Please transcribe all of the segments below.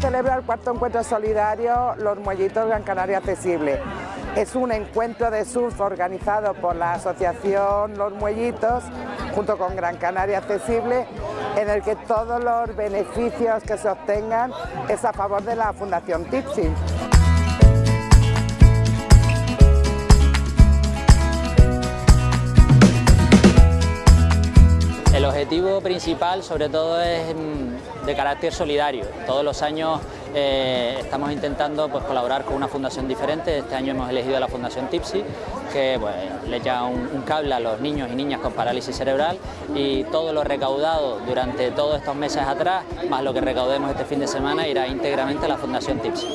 celebra el cuarto encuentro solidario Los Muellitos Gran Canaria Accesible. Es un encuentro de surf organizado por la asociación Los Muellitos junto con Gran Canaria Accesible en el que todos los beneficios que se obtengan es a favor de la Fundación Tipsy. El objetivo principal sobre todo es mm, de carácter solidario. Todos los años eh, estamos intentando pues, colaborar con una fundación diferente. Este año hemos elegido la Fundación Tipsy, que pues, le echa un, un, cable a los niños y niñas con parálisis cerebral y todo lo recaudado durante todos estos meses atrás, más lo que recaudemos este fin de semana, irá íntegramente a la Fundación Tipsy.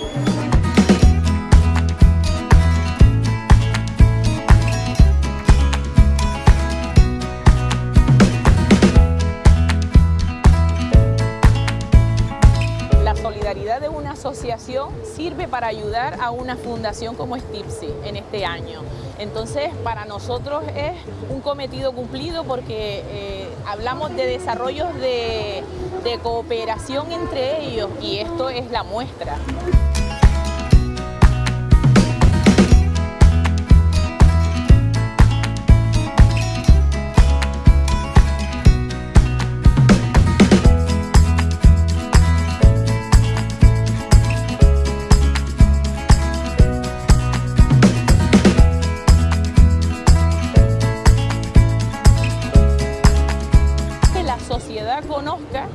De una asociación sirve para ayudar a una fundación como es Tipsy en este año. Entonces, para nosotros es un cometido cumplido porque eh, hablamos de desarrollos de, de cooperación entre ellos y esto es la muestra. Sociedad conozca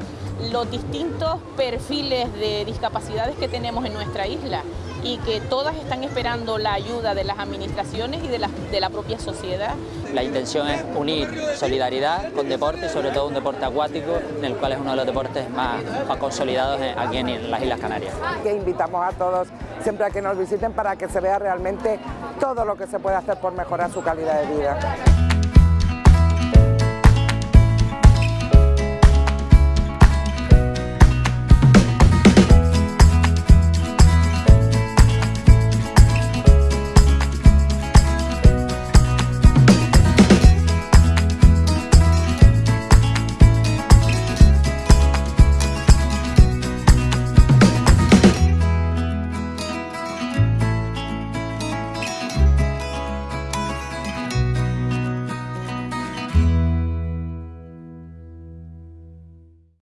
los distintos perfiles de discapacidades que tenemos en nuestra isla y que todas están esperando la ayuda de las administraciones y de la, de la propia sociedad. La intención es unir solidaridad con deporte y sobre todo un deporte acuático, en el cual es uno de los deportes más, más consolidados aquí en las Islas Canarias. Que invitamos a todos siempre a que nos visiten para que se vea realmente todo lo que se puede hacer por mejorar su calidad de vida.